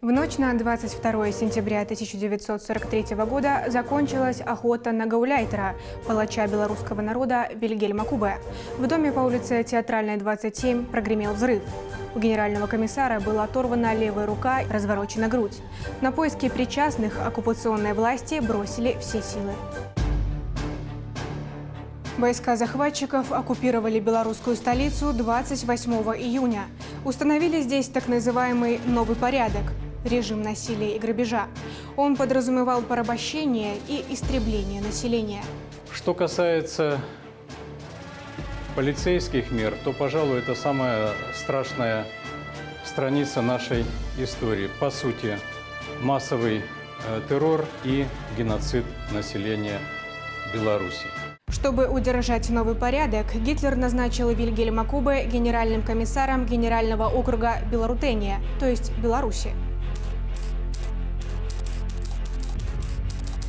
В ночь на 22 сентября 1943 года закончилась охота на гауляйтера, палача белорусского народа Вильгельма Кубе. В доме по улице Театральной, 27 прогремел взрыв. У генерального комиссара была оторвана левая рука, разворочена грудь. На поиски причастных оккупационной власти бросили все силы. Войска захватчиков оккупировали белорусскую столицу 28 июня. Установили здесь так называемый «новый порядок» – режим насилия и грабежа. Он подразумевал порабощение и истребление населения. Что касается полицейских мер, то, пожалуй, это самая страшная страница нашей истории. По сути, массовый э, террор и геноцид населения Беларуси. Чтобы удержать новый порядок, Гитлер назначил Вильгельма Кубе генеральным комиссаром Генерального округа Белорутения, то есть Беларуси.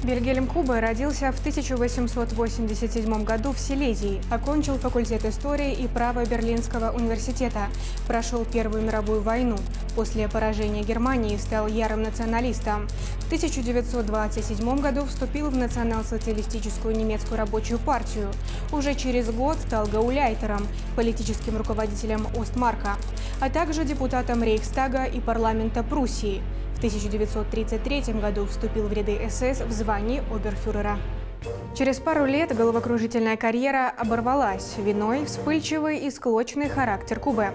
Вильгельм Кубе родился в 1887 году в Силезии, окончил факультет истории и права Берлинского университета, прошел Первую мировую войну. После поражения Германии стал ярым националистом. В 1927 году вступил в национал-социалистическую немецкую рабочую партию. Уже через год стал гауляйтером, политическим руководителем Остмарка, а также депутатом Рейхстага и парламента Пруссии. В 1933 году вступил в ряды СС в звании оберфюрера. Через пару лет головокружительная карьера оборвалась, виной вспыльчивый и склочный характер Кубе.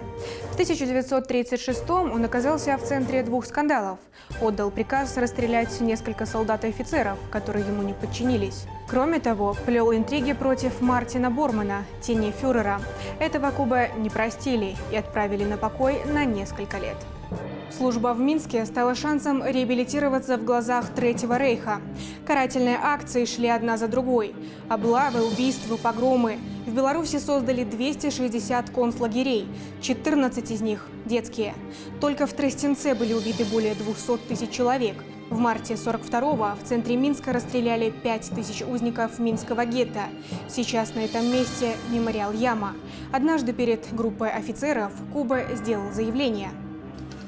В 1936 он оказался в центре двух скандалов. Отдал приказ расстрелять несколько солдат и офицеров, которые ему не подчинились. Кроме того, плел интриги против Мартина Бормана, тени фюрера. Этого Кубе не простили и отправили на покой на несколько лет. Служба в Минске стала шансом реабилитироваться в глазах Третьего рейха. Карательные акции шли одна за другой. Облавы, убийства, погромы. В Беларуси создали 260 концлагерей, 14 из них – детские. Только в Тростенце были убиты более 200 тысяч человек. В марте 42-го в центре Минска расстреляли 5 тысяч узников Минского гетто. Сейчас на этом месте мемориал Яма. Однажды перед группой офицеров Куба сделал заявление –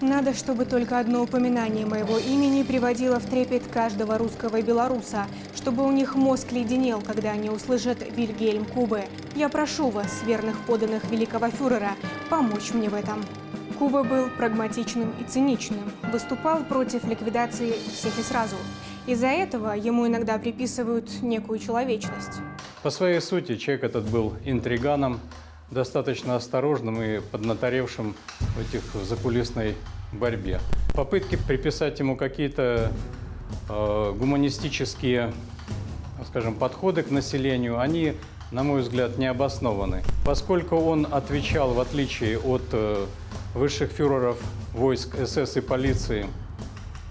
надо, чтобы только одно упоминание моего имени приводило в трепет каждого русского и белоруса, чтобы у них мозг леденел, когда они услышат Вильгельм Кубы. Я прошу вас, верных поданных великого фюрера, помочь мне в этом. Куба был прагматичным и циничным, выступал против ликвидации всех и сразу. Из-за этого ему иногда приписывают некую человечность. По своей сути человек этот был интриганом, достаточно осторожным и поднаторевшим в этих закулисной борьбе. Попытки приписать ему какие-то э, гуманистические, скажем, подходы к населению, они, на мой взгляд, не обоснованы. Поскольку он отвечал, в отличие от э, высших фюреров войск СС и полиции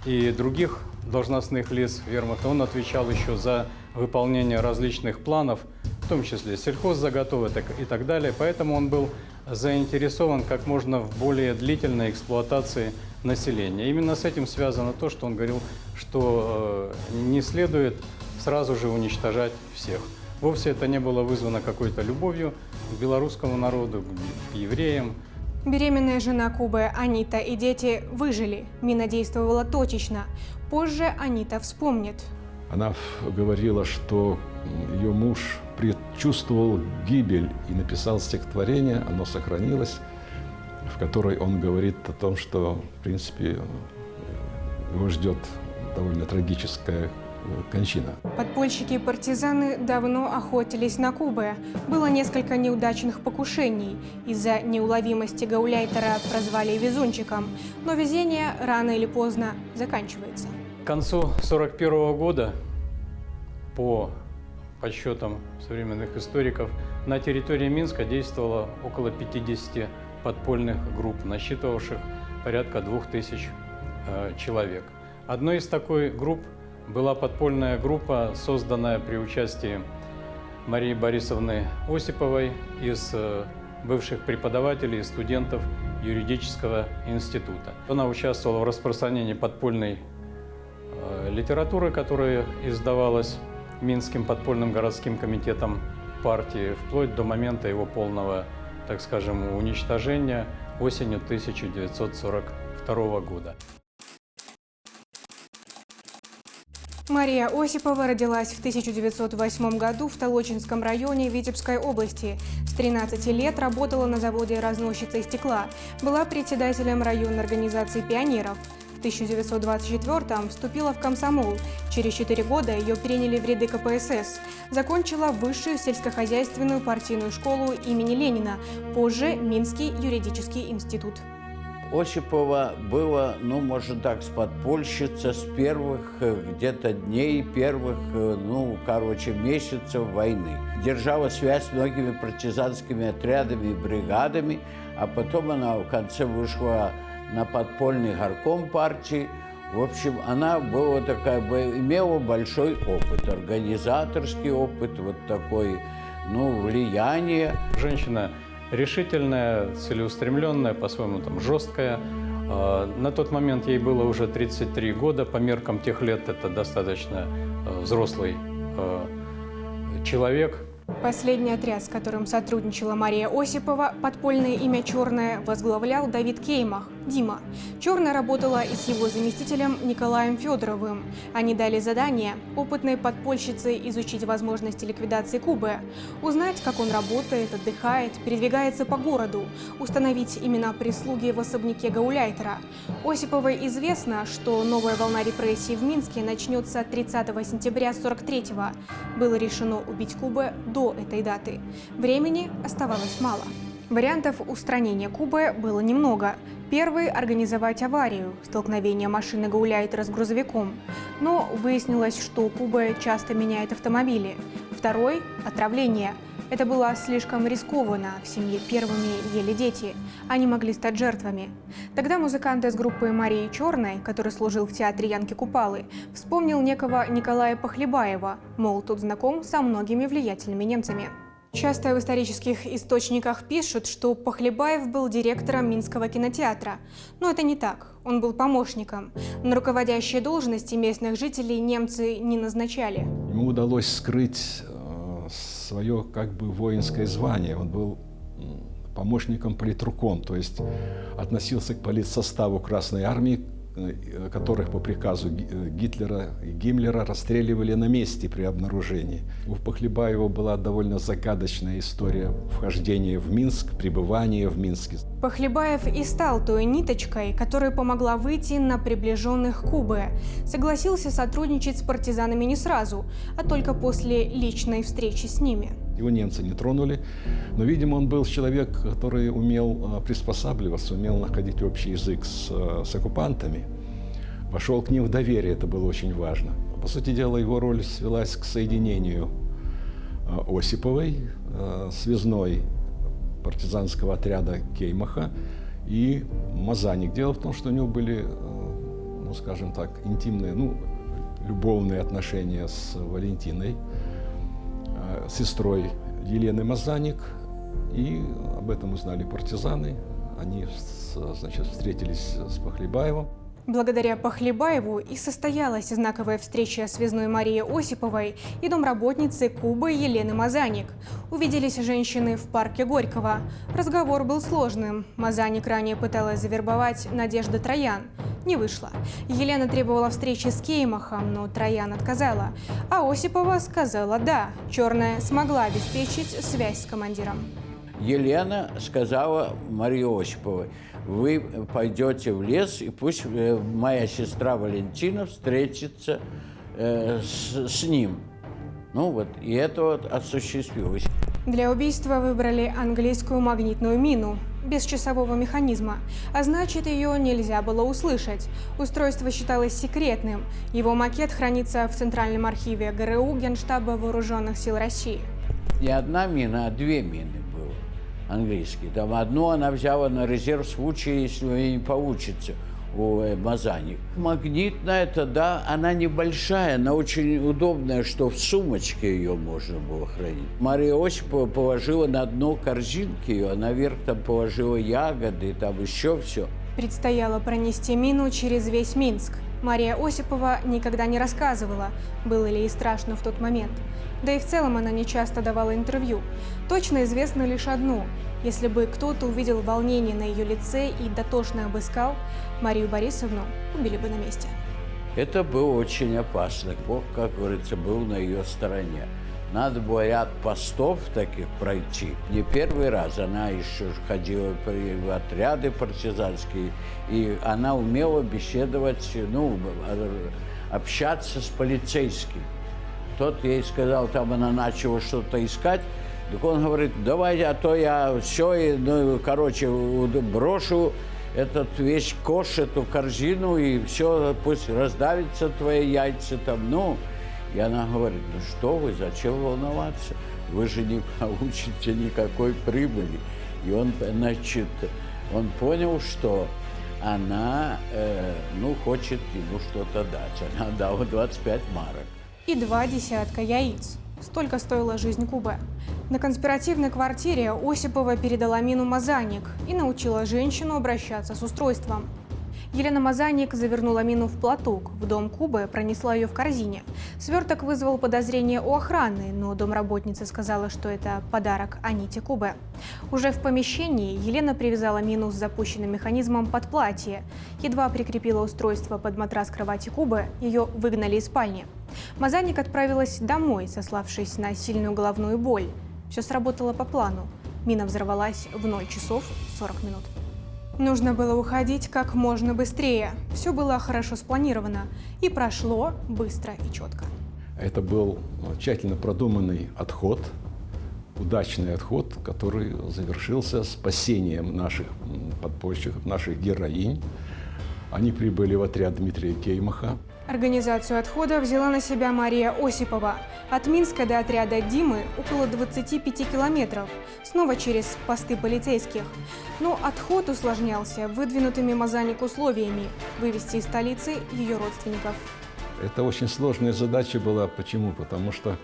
и других должностных лиц вермахта, он отвечал еще за выполнение различных планов – в том числе сельхоззаготовок и так далее. Поэтому он был заинтересован как можно в более длительной эксплуатации населения. Именно с этим связано то, что он говорил, что э, не следует сразу же уничтожать всех. Вовсе это не было вызвано какой-то любовью к белорусскому народу, к евреям. Беременная жена Кубы Анита и дети выжили. Мина действовала точечно. Позже Анита вспомнит. Она говорила, что ее муж предчувствовал гибель и написал стихотворение, оно сохранилось, в которой он говорит о том, что, в принципе, его ждет довольно трагическая э, кончина. Подпольщики и партизаны давно охотились на Кубы. Было несколько неудачных покушений. Из-за неуловимости гауляйтера прозвали везунчиком. Но везение рано или поздно заканчивается. К концу 1941 года по подсчетам современных историков, на территории Минска действовало около 50 подпольных групп, насчитывавших порядка 2000 э, человек. Одной из такой групп была подпольная группа, созданная при участии Марии Борисовны Осиповой из э, бывших преподавателей и студентов юридического института. Она участвовала в распространении подпольной э, литературы, которая издавалась Минским подпольным городским комитетом партии вплоть до момента его полного так скажем, уничтожения осенью 1942 года. Мария Осипова родилась в 1908 году в Толочинском районе Витебской области. С 13 лет работала на заводе разносчицей стекла. Была председателем районной организации пионеров. В 1924-м вступила в комсомол. Через 4 года ее приняли в ряды КПСС. Закончила высшую сельскохозяйственную партийную школу имени Ленина, позже Минский юридический институт. Осипова была, ну, можно так, с подпольщица с первых э, где-то дней, первых, э, ну, короче, месяцев войны. Держала связь с многими партизанскими отрядами и бригадами, а потом она в конце вышла на подпольный горком партии. В общем, она была такая, имела большой опыт, организаторский опыт, вот такой, ну, влияние. Женщина решительная, целеустремленная, по-своему там жесткая. А, на тот момент ей было уже 33 года, по меркам тех лет это достаточно а, взрослый а, человек. Последний отряд, с которым сотрудничала Мария Осипова, подпольное имя «Черная», возглавлял Давид Кеймах, Дима. «Черная» работала и с его заместителем Николаем Федоровым. Они дали задание опытной подпольщице изучить возможности ликвидации Кубы, узнать, как он работает, отдыхает, передвигается по городу, установить имена прислуги в особняке Гауляйтера. Осиповой известно, что новая волна репрессий в Минске начнется 30 сентября 43-го. Было решено убить Кубы до этой даты. Времени оставалось мало. Вариантов устранения Кубы было немного. Первый – организовать аварию, столкновение машины Гауляйтера с грузовиком. Но выяснилось, что Куба часто меняет автомобили. Второй – отравление. Это было слишком рискованно, в семье первыми ели дети. Они могли стать жертвами. Тогда музыкант из группы Марии Черной, который служил в театре Янки Купалы, вспомнил некого Николая Похлебаева, мол, тут знаком со многими влиятельными немцами. Часто в исторических источниках пишут, что Похлебаев был директором Минского кинотеатра. Но это не так. Он был помощником. На руководящие должности местных жителей немцы не назначали. Ему удалось скрыть э, свое как бы воинское звание. Он был помощником политруком, то есть относился к политсоставу Красной Армии, которых по приказу э, Гитлера и Гиммлера расстреливали на месте при обнаружении. У Похлебаева была довольно загадочная история вхождения в Минск, пребывания в Минске. Похлебаев и стал той ниточкой, которая помогла выйти на приближенных Кубы. Согласился сотрудничать с партизанами не сразу, а только после личной встречи с ними. Его немцы не тронули, но, видимо, он был человек, который умел а, приспосабливаться, умел находить общий язык с, а, с оккупантами. Вошел к ним в доверие, это было очень важно. По сути дела, его роль свелась к соединению а, Осиповой, связной партизанского отряда Кеймаха и Мазаник. Дело в том, что у него были, ну, скажем так, интимные, ну, любовные отношения с Валентиной, сестрой Елены Мазаник, и об этом узнали партизаны. Они значит, встретились с Похлебаевым. Благодаря Похлебаеву и состоялась знаковая встреча связной Марии Осиповой и домработницы Кубы Елены Мазаник. Увиделись женщины в парке Горького. Разговор был сложным. Мазаник ранее пыталась завербовать Надежда Троян. Не вышло. Елена требовала встречи с Кеймахом, но Троян отказала. А Осипова сказала «да». Черная смогла обеспечить связь с командиром. Елена сказала Марии Осиповой, вы пойдете в лес, и пусть э, моя сестра Валентина встретится э, с, с ним. Ну вот, и это вот осуществилось. Для убийства выбрали английскую магнитную мину без часового механизма, а значит, ее нельзя было услышать. Устройство считалось секретным. Его макет хранится в Центральном архиве ГРУ Генштаба Вооруженных сил России. Не одна мина, а две мины английский. Там одну она взяла на резерв в случае, если у нее не получится у э, Мазани. Магнитная это, да, она небольшая, она очень удобная, что в сумочке ее можно было хранить. Мария Осипова положила на дно корзинки ее, а наверх там положила ягоды, там еще все. Предстояло пронести мину через весь Минск. Мария Осипова никогда не рассказывала, было ли ей страшно в тот момент. Да и в целом она не часто давала интервью. Точно известно лишь одно. Если бы кто-то увидел волнение на ее лице и дотошно обыскал, Марию Борисовну убили бы на месте. Это было очень опасно. Бог, как говорится, был на ее стороне. Надо было ряд постов таких пройти. Не первый раз она еще ходила в отряды партизанские, и она умела беседовать, ну, общаться с полицейским. Тот ей сказал, там она начала что-то искать, так он говорит, давай, а то я все, ну, короче, брошу этот весь кош, эту корзину, и все, пусть раздавится твои яйца там, ну. И она говорит, ну что вы, зачем волноваться? Вы же не получите никакой прибыли. И он, значит, он понял, что она, э, ну, хочет ему что-то дать. Она дала 25 марок. И два десятка яиц. Столько стоила жизнь Кубы. На конспиративной квартире Осипова передала мину Мазаник и научила женщину обращаться с устройством. Елена Мазаник завернула мину в платок. В дом Кубы пронесла ее в корзине. Сверток вызвал подозрение у охраны, но домработница сказала, что это подарок Аните Кубы. Уже в помещении Елена привязала мину с запущенным механизмом под платье. Едва прикрепила устройство под матрас кровати Кубы, ее выгнали из спальни. Мазаник отправилась домой, сославшись на сильную головную боль. Все сработало по плану. Мина взорвалась в 0 часов 40 минут. Нужно было уходить как можно быстрее. Все было хорошо спланировано и прошло быстро и четко. Это был тщательно продуманный отход, удачный отход, который завершился спасением наших подпольщиков, наших героинь. Они прибыли в отряд Дмитрия Кеймаха. Организацию отхода взяла на себя Мария Осипова. От Минска до отряда Димы около 25 километров, снова через посты полицейских. Но отход усложнялся выдвинутыми Мазаник условиями – вывести из столицы ее родственников. Это очень сложная задача была. Почему? Потому что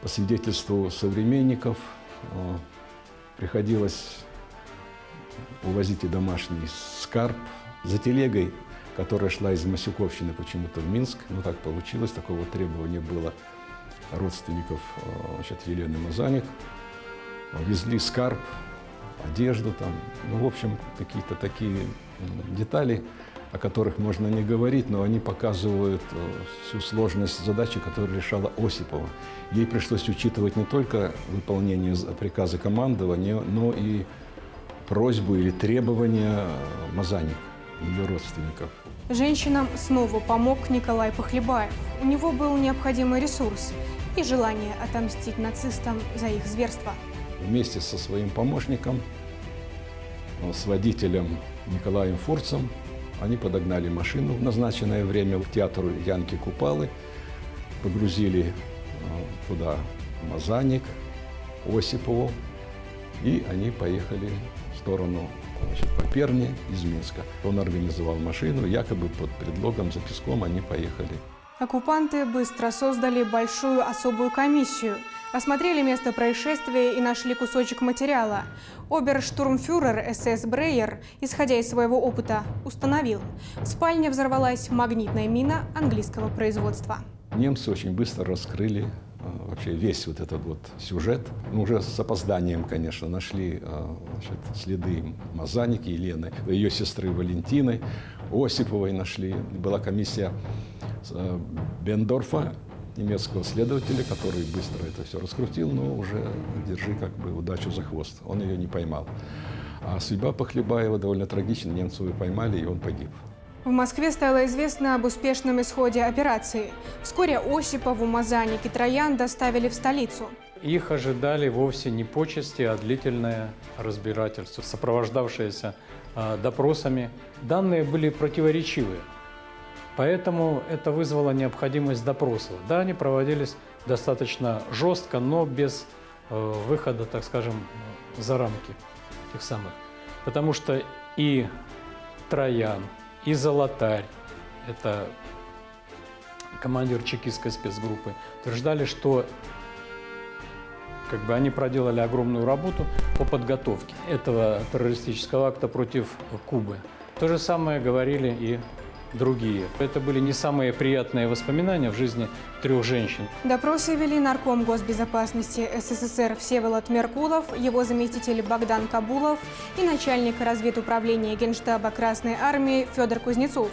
по свидетельству современников э, приходилось увозить и домашний скарб за телегой которая шла из Масюковщины почему-то в Минск. Ну, так получилось, такого требования было родственников э, значит, Елены Мазаник. Везли скарб, одежду там, ну, в общем, какие-то такие детали, о которых можно не говорить, но они показывают э, всю сложность задачи, которую решала Осипова. Ей пришлось учитывать не только выполнение приказа командования, но и просьбу или требования э, Мазаника ее родственников. Женщинам снова помог Николай Похлебаев. У него был необходимый ресурс и желание отомстить нацистам за их зверство. Вместе со своим помощником, э, с водителем Николаем Фурцем, они подогнали машину в назначенное время к театру Янки Купалы, погрузили э, туда Мазаник, Осипову, и они поехали в сторону значит, по Перне из Минска. Он организовал машину, якобы под предлогом за песком они поехали. Оккупанты быстро создали большую особую комиссию, осмотрели место происшествия и нашли кусочек материала. Оберштурмфюрер СС Брейер, исходя из своего опыта, установил, в спальне взорвалась магнитная мина английского производства. Немцы очень быстро раскрыли вообще весь вот этот вот сюжет. Мы уже с опозданием, конечно, нашли а, значит, следы Мазаники, Елены, ее сестры Валентины, Осиповой нашли. Была комиссия а, Бендорфа, немецкого следователя, который быстро это все раскрутил, но уже держи как бы удачу за хвост. Он ее не поймал. А судьба Похлебаева довольно трагична. Немцев поймали, и он погиб. В Москве стало известно об успешном исходе операции. Вскоре Осипову, Мазаник и Троян доставили в столицу. Их ожидали вовсе не почести, а длительное разбирательство, сопровождавшееся э, допросами. Данные были противоречивые, поэтому это вызвало необходимость допросов. Да, они проводились достаточно жестко, но без э, выхода, так скажем, за рамки тех самых. Потому что и Троян, и Золотарь, это командир чекистской спецгруппы, утверждали, что как бы они проделали огромную работу по подготовке этого террористического акта против Кубы. То же самое говорили и другие. Это были не самые приятные воспоминания в жизни трех женщин. Допросы вели нарком госбезопасности СССР Всеволод Меркулов, его заместитель Богдан Кабулов и начальник разведуправления Генштаба Красной Армии Федор Кузнецов.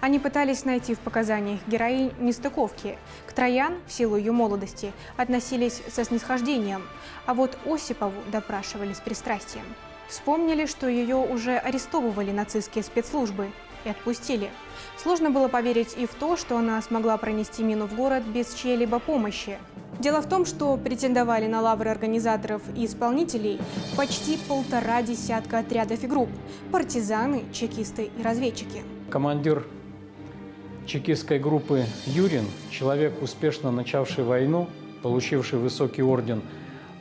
Они пытались найти в показаниях героинь нестыковки. К Троян, в силу ее молодости, относились со снисхождением, а вот Осипову допрашивали с пристрастием. Вспомнили, что ее уже арестовывали нацистские спецслужбы и отпустили. Сложно было поверить и в то, что она смогла пронести мину в город без чьей-либо помощи. Дело в том, что претендовали на лавры организаторов и исполнителей почти полтора десятка отрядов и групп – партизаны, чекисты и разведчики. Командир чекистской группы Юрин, человек, успешно начавший войну, получивший высокий орден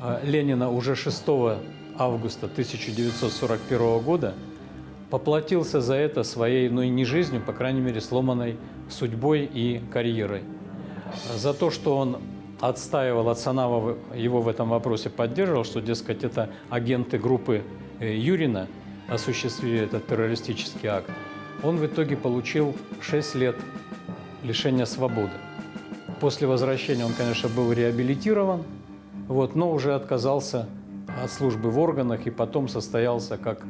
э, Ленина уже 6 августа 1941 года, поплатился за это своей, ну и не жизнью, по крайней мере, сломанной судьбой и карьерой. За то, что он отстаивал, Ацанава его в этом вопросе поддерживал, что, дескать, это агенты группы э, Юрина осуществили этот террористический акт, он в итоге получил 6 лет лишения свободы. После возвращения он, конечно, был реабилитирован, вот, но уже отказался от службы в органах и потом состоялся как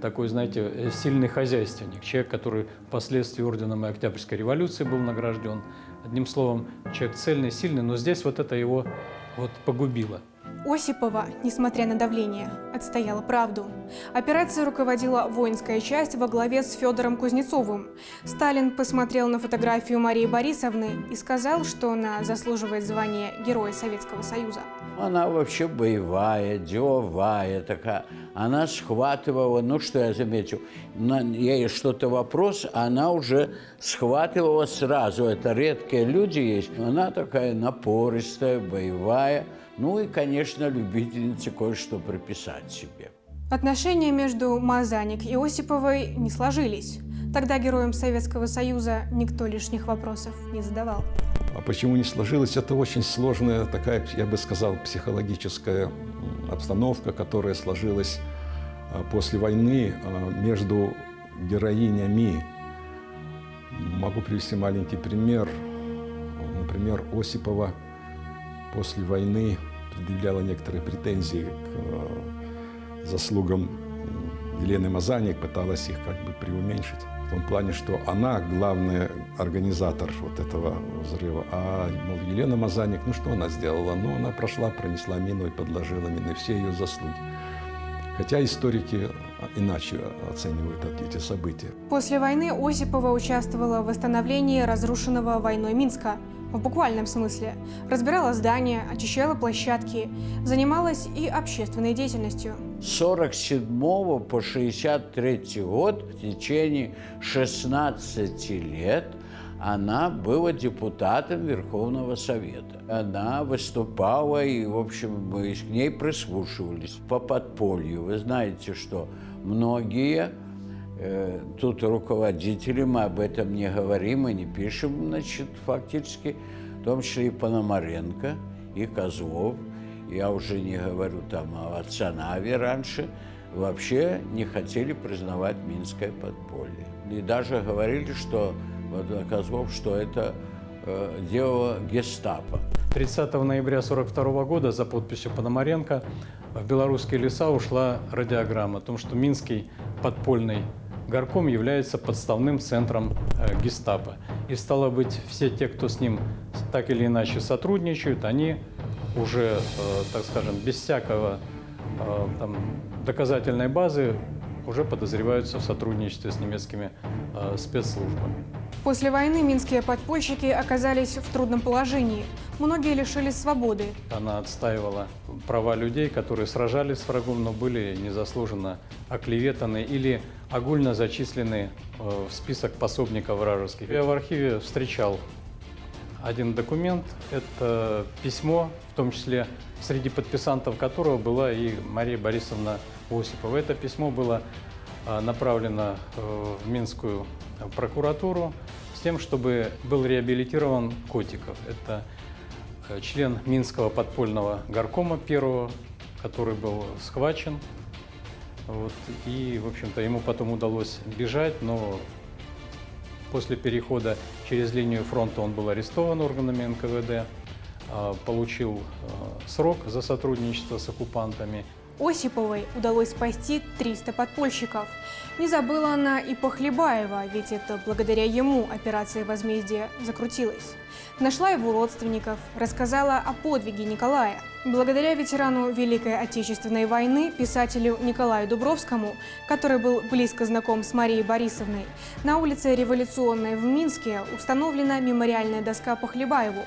такой, знаете, сильный хозяйственник, человек, который впоследствии орденом и Октябрьской революции был награжден. Одним словом, человек цельный, сильный, но здесь вот это его вот погубило. Осипова, несмотря на давление, отстояла правду. Операцией руководила воинская часть во главе с Федором Кузнецовым. Сталин посмотрел на фотографию Марии Борисовны и сказал, что она заслуживает звания Героя Советского Союза. Она вообще боевая, деловая такая. Она схватывала, ну что я заметил, на, ей что-то вопрос, она уже схватывала сразу. Это редкие люди есть. Она такая напористая, боевая. Ну и, конечно, любительница кое-что прописать себе. Отношения между Мазаник и Осиповой не сложились. Тогда героям Советского Союза никто лишних вопросов не задавал. А почему не сложилось? Это очень сложная такая, я бы сказал, психологическая обстановка, которая сложилась а, после войны а, между героинями. Могу привести маленький пример. Например, Осипова – после войны предъявляла некоторые претензии к э, заслугам Елены Мазаник, пыталась их как бы преуменьшить. В том плане, что она главный организатор вот этого взрыва. А мол, Елена Мазаник, ну что она сделала? Ну, она прошла, пронесла мину и подложила мину, и все ее заслуги. Хотя историки иначе оценивают эти события. После войны Осипова участвовала в восстановлении разрушенного войной Минска – в буквальном смысле. Разбирала здания, очищала площадки, занималась и общественной деятельностью. С 47 по 63 год, в течение 16 лет, она была депутатом Верховного Совета. Она выступала, и, в общем, мы к ней прислушивались по подполью. Вы знаете, что многие Э, тут руководители, мы об этом не говорим и не пишем, значит, фактически, в том числе и Пономаренко, и Козлов, я уже не говорю там о Цанаве раньше, вообще не хотели признавать Минское подполье. И даже говорили, что что это э, дело гестапо. 30 ноября 1942 года за подписью Пономаренко в белорусские леса ушла радиограмма о том, что Минский подпольный горком является подставным центром э, гестапо. И стало быть, все те, кто с ним так или иначе сотрудничают, они уже, э, так скажем, без всякого э, там, доказательной базы уже подозреваются в сотрудничестве с немецкими э, спецслужбами. После войны минские подпольщики оказались в трудном положении. Многие лишились свободы. Она отстаивала права людей, которые сражались с врагом, но были незаслуженно оклеветаны или огульно зачислены э, в список пособников вражеских. Я в архиве встречал один документ. Это письмо, в том числе среди подписантов которого была и Мария Борисовна Осипова. Это письмо было э, направлено э, в Минскую прокуратуру с тем, чтобы был реабилитирован Котиков. Это член Минского подпольного горкома первого, который был схвачен вот, и, в общем-то, ему потом удалось бежать, но После перехода через линию фронта он был арестован органами НКВД, а, получил а, срок за сотрудничество с оккупантами. Осиповой удалось спасти 300 подпольщиков. Не забыла она и Похлебаева, ведь это благодаря ему операция возмездия закрутилась. Нашла его родственников, рассказала о подвиге Николая. Благодаря ветерану Великой Отечественной войны, писателю Николаю Дубровскому, который был близко знаком с Марией Борисовной, на улице Революционной в Минске установлена мемориальная доска Похлебаеву.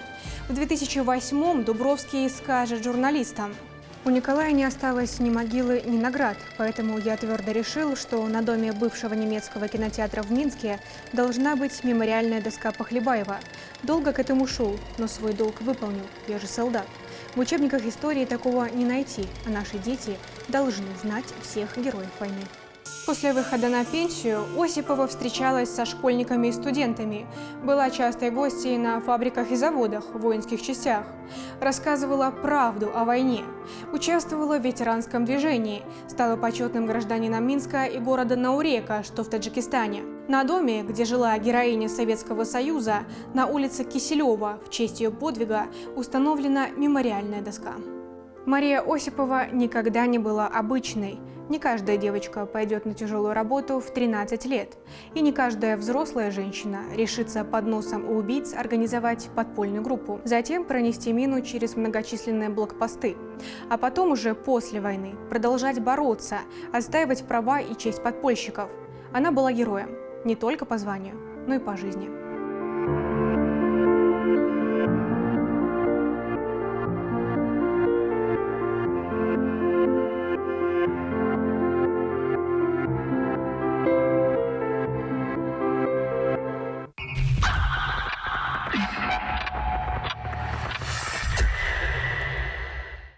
В 2008-м Дубровский скажет журналистам – у Николая не осталось ни могилы, ни наград, поэтому я твердо решил, что на доме бывшего немецкого кинотеатра в Минске должна быть мемориальная доска Похлебаева. Долго к этому шел, но свой долг выполнил, я же солдат. В учебниках истории такого не найти, а наши дети должны знать всех героев войны. После выхода на пенсию Осипова встречалась со школьниками и студентами, была частой гостьей на фабриках и заводах, воинских частях, рассказывала правду о войне, участвовала в ветеранском движении, стала почетным гражданином Минска и города Наурека, что в Таджикистане. На доме, где жила героиня Советского Союза, на улице Киселева, в честь ее подвига, установлена мемориальная доска. Мария Осипова никогда не была обычной. Не каждая девочка пойдет на тяжелую работу в 13 лет. И не каждая взрослая женщина решится под носом у убийц организовать подпольную группу, затем пронести мину через многочисленные блокпосты. А потом уже после войны продолжать бороться, отстаивать права и честь подпольщиков. Она была героем не только по званию, но и по жизни.